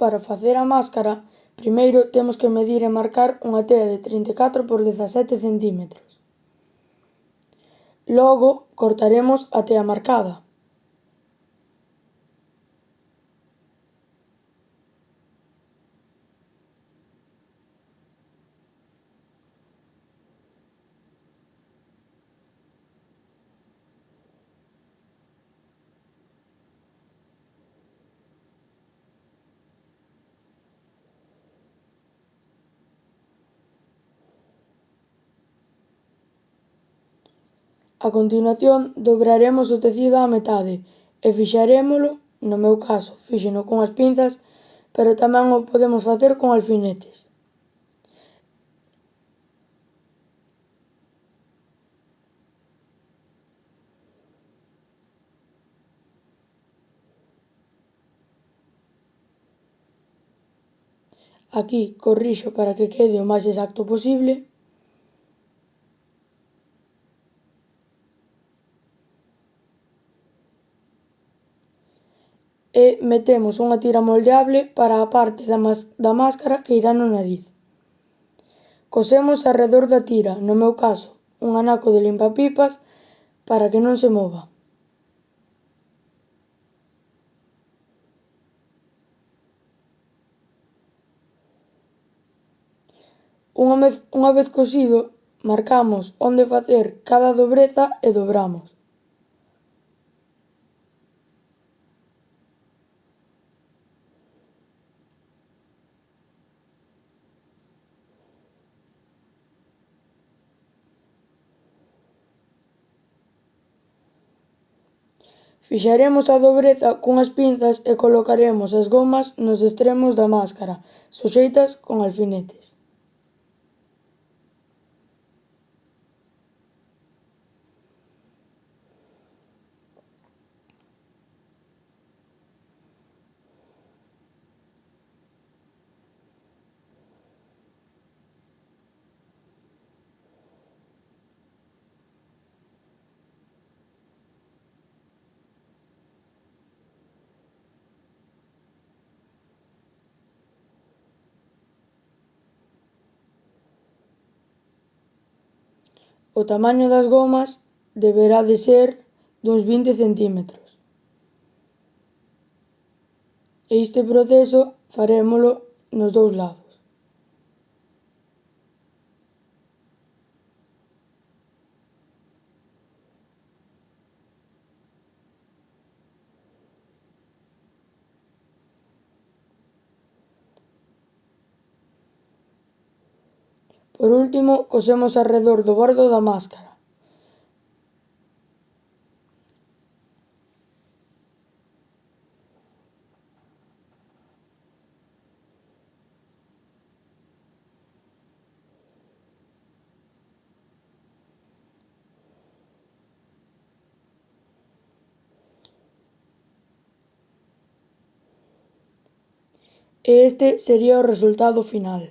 Para facer a máscara primeiro temos que medir e marcar unha tea de 34 por 17 centímetros. Logo cortaremos a tea marcada. A continuación dobraremos o tecido á metade e fixarémolo, no meu caso, fíxeno cunhas pinzas, pero tamén o podemos facer con alfinetes. Aquí corrixo para que quede o máis exacto posible. e metemos unha tira moldeable para a parte da, da máscara que irá no nariz. Cosemos arredor da tira, no meu caso, un anaco de limpapipas para que non se mova. Unha vez cosido, marcamos onde facer cada dobreza e dobramos. Fixaremos a dobreza cunhas pinzas e colocaremos as gomas nos extremos da máscara, suxeitas con alfinetes. O tamaño das gomas deberá de ser duns 20 centímetros. E este proceso farémolo nos dous lados. Por último cosemos arredor do bordo da máscara. E este sería o resultado final